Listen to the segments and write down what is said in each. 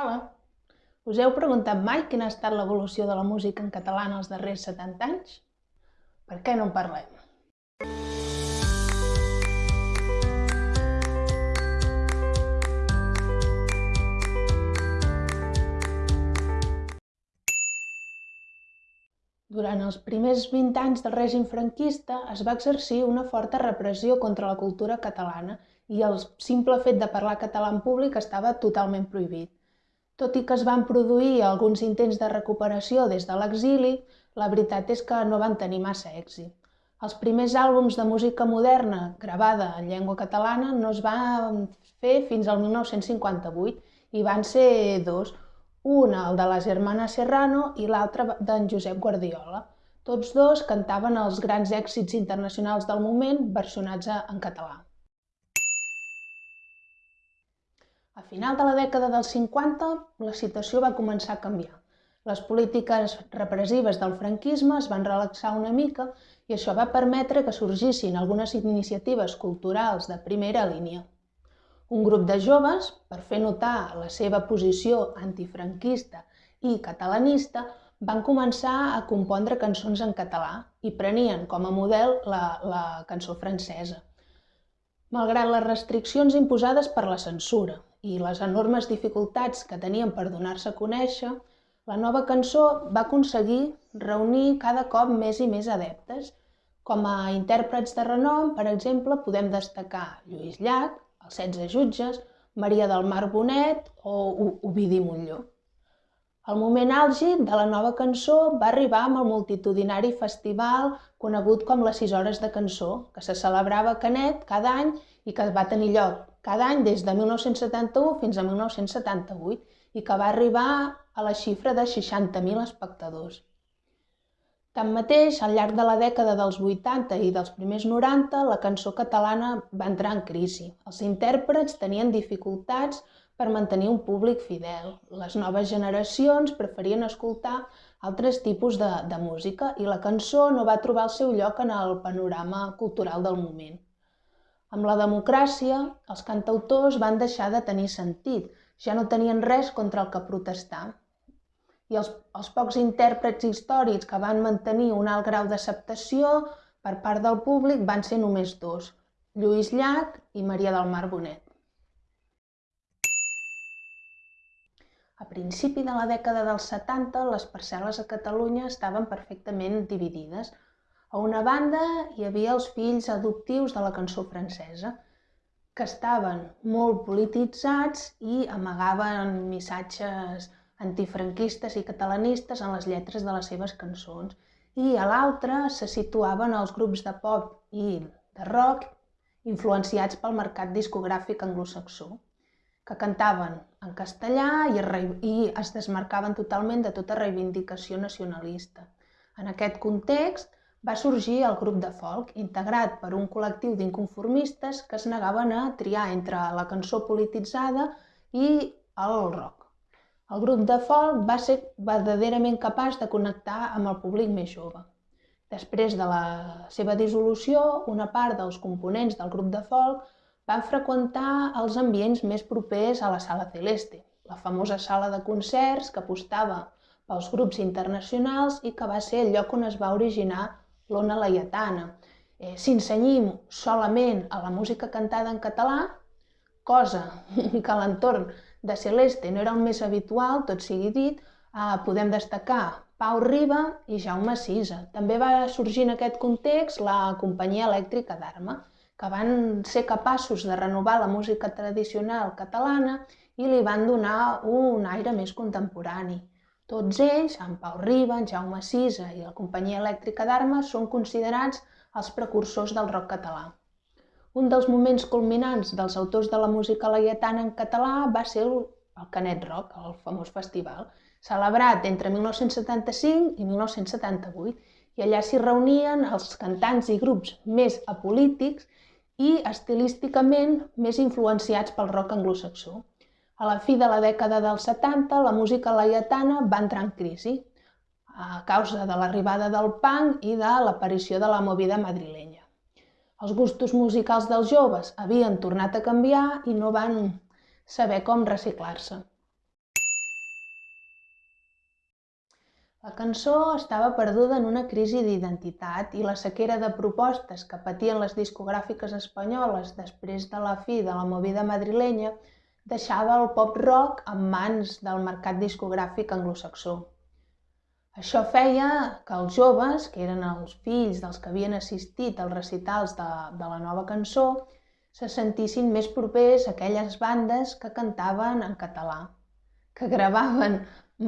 Hola! Us heu preguntat mai quina ha estat l'evolució de la música en català en els darrers 70 anys? Per què no en parlem? Durant els primers 20 anys del règim franquista es va exercir una forta repressió contra la cultura catalana i el simple fet de parlar català en públic estava totalment prohibit. Tot i que es van produir alguns intents de recuperació des de l'exili, la veritat és que no van tenir massa èxit. Els primers àlbums de música moderna gravada en llengua catalana no es van fer fins al 1958 i van ser dos, un el de la germana Serrano i l'altre d'en Josep Guardiola. Tots dos cantaven els grans èxits internacionals del moment versionats en català. A final de la dècada dels 50, la situació va començar a canviar. Les polítiques repressives del franquisme es van relaxar una mica i això va permetre que sorgissin algunes iniciatives culturals de primera línia. Un grup de joves, per fer notar la seva posició antifranquista i catalanista, van començar a compondre cançons en català i prenien com a model la, la cançó francesa. Malgrat les restriccions imposades per la censura i les enormes dificultats que tenien per donar-se a conèixer, la nova cançó va aconseguir reunir cada cop més i més adeptes. Com a intèrprets de renom, per exemple, podem destacar Lluís Llach, els setze jutges, Maria del Mar Bonet o Ovidi Montlló. El moment àlgid de la nova cançó va arribar amb el multitudinari festival conegut com les 6 hores de cançó, que se celebrava a Canet cada any i que va tenir lloc cada any des de 1971 fins a 1978 i que va arribar a la xifra de 60.000 espectadors. Tanmateix, al llarg de la dècada dels 80 i dels primers 90, la cançó catalana va entrar en crisi. Els intèrprets tenien dificultats per mantenir un públic fidel. Les noves generacions preferien escoltar altres tipus de, de música i la cançó no va trobar el seu lloc en el panorama cultural del moment. Amb la democràcia, els cantautors van deixar de tenir sentit, ja no tenien res contra el que protestar i els, els pocs intèrprets històrics que van mantenir un alt grau d'acceptació per part del públic van ser només dos, Lluís Llach i Maria del Mar Bonet. A principi de la dècada dels 70, les parcel·les a Catalunya estaven perfectament dividides. A una banda hi havia els fills adoptius de la cançó francesa, que estaven molt polititzats i amagaven missatges antifranquistes i catalanistes en les lletres de les seves cançons, i a l'altra se situaven els grups de pop i de rock influenciats pel mercat discogràfic anglosaxó, que cantaven en castellà i i es desmarcaven totalment de tota reivindicació nacionalista. En aquest context va sorgir el grup de folk, integrat per un col·lectiu d'inconformistes que es negaven a triar entre la cançó polititzada i el rock. El grup de folk va ser verdaderament capaç de connectar amb el públic més jove. Després de la seva dissolució, una part dels components del grup de folk van freqüentar els ambients més propers a la Sala Celeste, la famosa sala de concerts que apostava pels grups internacionals i que va ser el lloc on es va originar l'ona laietana. Eh, si ensenyim solament a la música cantada en català, cosa que l'entorn de Celeste no era el més habitual, tot sigui dit, eh, podem destacar Pau Riba i Jaume Sisa. També va sorgir en aquest context la companyia elèctrica d'Arma, que van ser capaços de renovar la música tradicional catalana i li van donar un aire més contemporani. Tots ells, en Pau Riba, en Jaume Sisa i la companyia elèctrica d'Arma, són considerats els precursors del rock català. Un dels moments culminants dels autors de la música laietana en català va ser el, el Canet Rock, el famós festival, celebrat entre 1975 i 1978, i allà s'hi reunien els cantants i grups més apolítics i estilísticament més influenciats pel rock anglosaxó. A la fi de la dècada dels 70, la música laietana va entrar en crisi a causa de l'arribada del punk i de l'aparició de la movida madrilenya. Els gustos musicals dels joves havien tornat a canviar i no van saber com reciclar-se. La cançó estava perduda en una crisi d'identitat i la sequera de propostes que patien les discogràfiques espanyoles després de la fi de la movida madrilenya deixava el pop rock en mans del mercat discogràfic anglosaxó. Això feia que els joves, que eren els fills dels que havien assistit als recitals de, de la nova cançó, se sentissin més propers a aquelles bandes que cantaven en català, que gravaven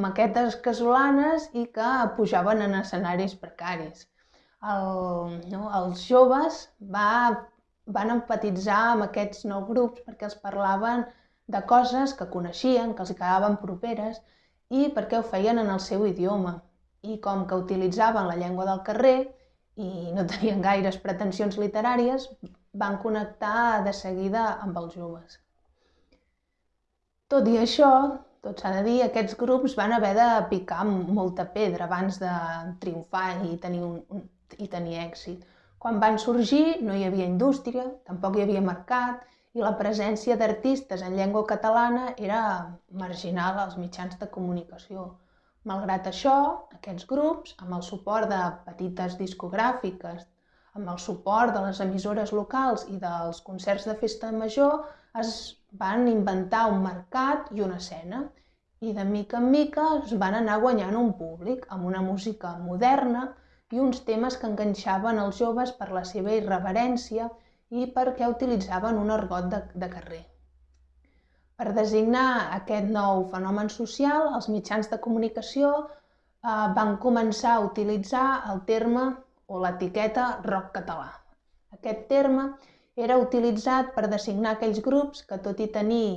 maquetes casolanes i que pujaven en escenaris precaris. El, no, els joves va, van empatitzar amb aquests nous grups perquè els parlaven de coses que coneixien, que els quedaven properes i perquè ho feien en el seu idioma i com que utilitzaven la llengua del carrer i no tenien gaires pretensions literàries, van connectar de seguida amb els joves. Tot i això, tot s'ha de dir, aquests grups van haver de picar molta pedra abans de triomfar i tenir, un, un, i tenir èxit. Quan van sorgir no hi havia indústria, tampoc hi havia mercat i la presència d'artistes en llengua catalana era marginal als mitjans de comunicació. Malgrat això, aquests grups, amb el suport de petites discogràfiques, amb el suport de les emissores locals i dels concerts de festa major, es van inventar un mercat i una escena i de mica en mica es van anar guanyant un públic amb una música moderna i uns temes que enganxaven els joves per la seva irreverència i perquè utilitzaven un argot de, de carrer. Per designar aquest nou fenomen social, els mitjans de comunicació eh, van començar a utilitzar el terme o l'etiqueta rock català. Aquest terme era utilitzat per designar aquells grups que, tot i tenir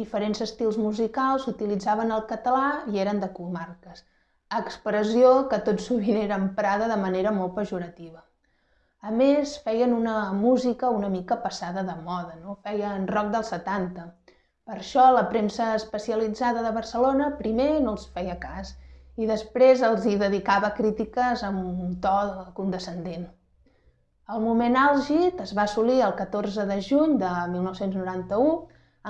diferents estils musicals, utilitzaven el català i eren de comarques, expressió que tot sovint era emprada de manera molt pejorativa. A més, feien una música una mica passada de moda, no? feien rock dels 70, per això la premsa especialitzada de Barcelona primer no els feia cas i després els hi dedicava crítiques amb un to condescendent. El moment àlgid es va assolir el 14 de juny de 1991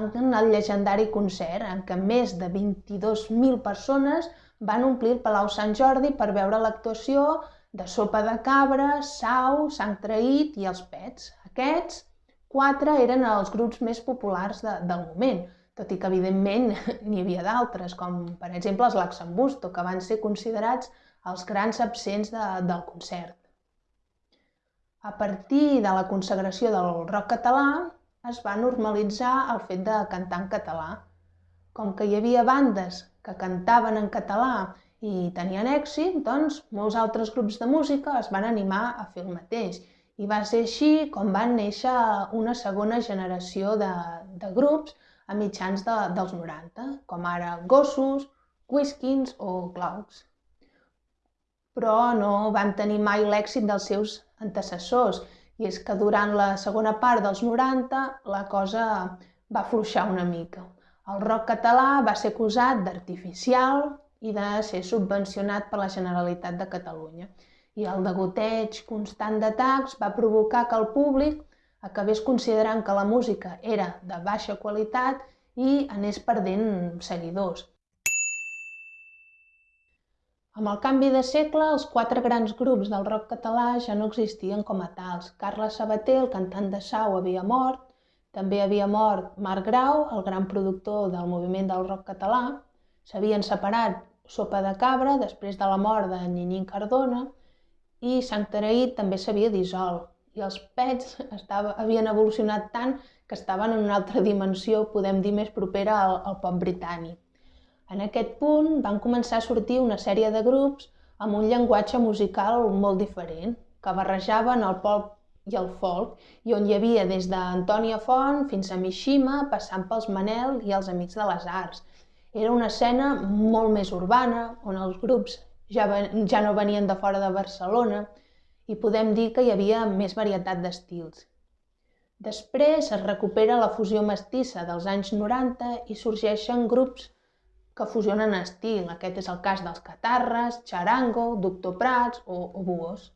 en el llegendari concert en què més de 22.000 persones van omplir el Palau Sant Jordi per veure l'actuació de Sopa de Cabra, Sau, Sang Traït i Els Pets. Aquests Quatre eren els grups més populars de, del moment, tot i que evidentment n'hi havia d'altres, com per exemple els Laxambusto, que van ser considerats els grans absents de, del concert. A partir de la consagració del rock català, es va normalitzar el fet de cantar en català. Com que hi havia bandes que cantaven en català i tenien èxit, doncs molts altres grups de música es van animar a fer el mateix i va ser així com van néixer una segona generació de, de grups a mitjans de, dels 90, com ara Gossos, Whiskins o Clouds. Però no van tenir mai l'èxit dels seus antecessors, i és que durant la segona part dels 90 la cosa va fluixar una mica. El rock català va ser acusat d'artificial i de ser subvencionat per la Generalitat de Catalunya i el degoteig constant d'atacs va provocar que el públic acabés considerant que la música era de baixa qualitat i anés perdent seguidors. Amb el canvi de segle, els quatre grans grups del rock català ja no existien com a tals. Carles Sabater, el cantant de Sau, havia mort, també havia mort Marc Grau, el gran productor del moviment del rock català, s'havien separat Sopa de Cabra després de la mort de Nyinyín Cardona, i Sant Taraït també s'havia dissolt i els pets estava, havien evolucionat tant que estaven en una altra dimensió, podem dir, més propera al, al pop britànic. En aquest punt van començar a sortir una sèrie de grups amb un llenguatge musical molt diferent, que barrejaven el pop i el folk, i on hi havia des d'Antònia Font fins a Mishima, passant pels Manel i els Amics de les Arts. Era una escena molt més urbana, on els grups ja, ja no venien de fora de Barcelona i podem dir que hi havia més varietat d'estils. Després es recupera la fusió mestissa dels anys 90 i sorgeixen grups que fusionen estil. Aquest és el cas dels Catarres, Charango, Doctor Prats o, o Buos,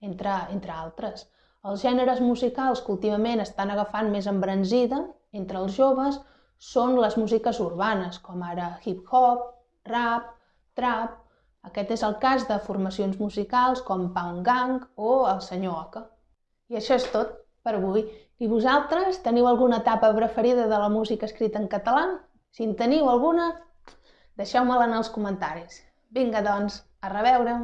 entre, entre altres. Els gèneres musicals que últimament estan agafant més embranzida entre els joves són les músiques urbanes, com ara hip-hop, rap, trap, Aquest és el cas de formacions musicals com Pound Gang o El Senyor Oca. I això és tot per avui. I vosaltres teniu alguna etapa preferida de la música escrita en català? Si en teniu alguna, deixeu-me-la en els comentaris. Vinga, doncs, a reveure!